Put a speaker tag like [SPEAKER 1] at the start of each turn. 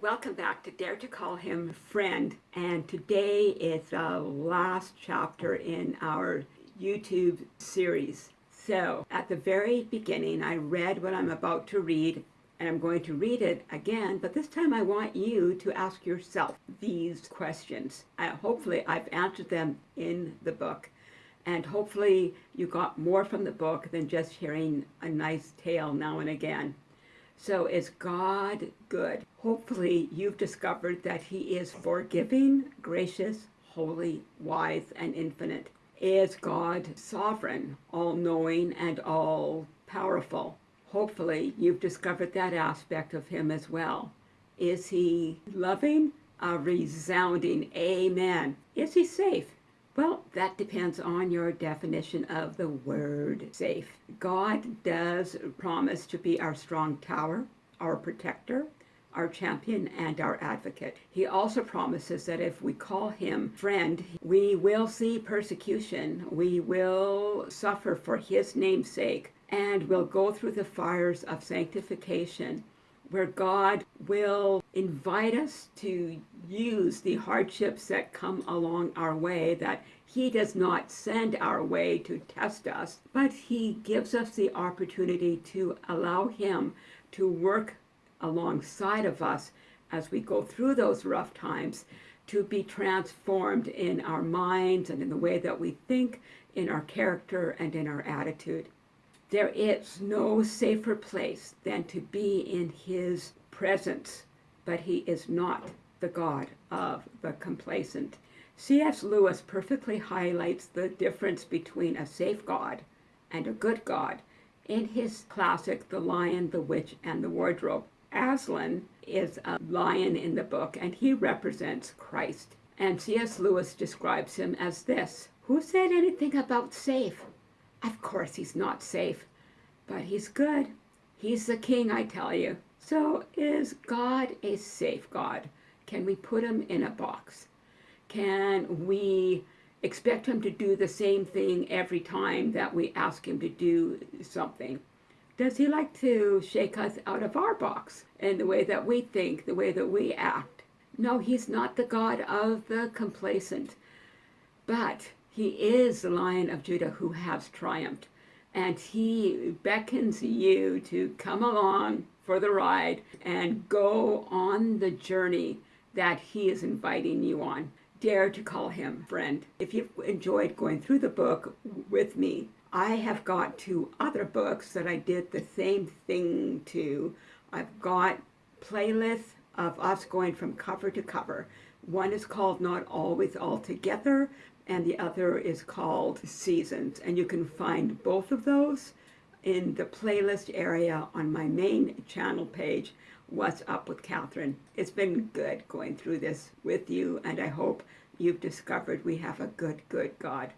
[SPEAKER 1] Welcome back to Dare to Call Him Friend. And today is the last chapter in our YouTube series. So at the very beginning, I read what I'm about to read and I'm going to read it again, but this time I want you to ask yourself these questions. I, hopefully I've answered them in the book, and hopefully you got more from the book than just hearing a nice tale now and again. So is God good? Hopefully you've discovered that he is forgiving, gracious, holy, wise, and infinite. Is God sovereign, all-knowing, and all-powerful? Hopefully you've discovered that aspect of him as well. Is he loving? A resounding amen. Is he safe? Well, that depends on your definition of the word safe. God does promise to be our strong tower, our protector, our champion, and our advocate. He also promises that if we call him friend, we will see persecution, we will suffer for his name's sake, and we'll go through the fires of sanctification where God will invite us to use the hardships that come along our way that he does not send our way to test us, but he gives us the opportunity to allow him to work alongside of us as we go through those rough times to be transformed in our minds and in the way that we think, in our character and in our attitude. There is no safer place than to be in his presence, but he is not the God of the complacent. C.S. Lewis perfectly highlights the difference between a safe God and a good God in his classic The Lion, the Witch, and the Wardrobe. Aslan is a lion in the book, and he represents Christ. And C.S. Lewis describes him as this. Who said anything about safe? Of course he's not safe, but he's good. He's the king, I tell you. So is God a safe God? Can we put him in a box? Can we expect him to do the same thing every time that we ask him to do something? Does he like to shake us out of our box in the way that we think, the way that we act? No, he's not the God of the complacent, but he is the Lion of Judah who has triumphed. And he beckons you to come along for the ride and go on the journey that he is inviting you on. Dare to call him friend. If you've enjoyed going through the book with me, I have got two other books that I did the same thing to. I've got playlists of us going from cover to cover. One is called Not Always All Together, and the other is called Seasons. And you can find both of those in the playlist area on my main channel page, What's Up with Catherine. It's been good going through this with you, and I hope you've discovered we have a good, good God.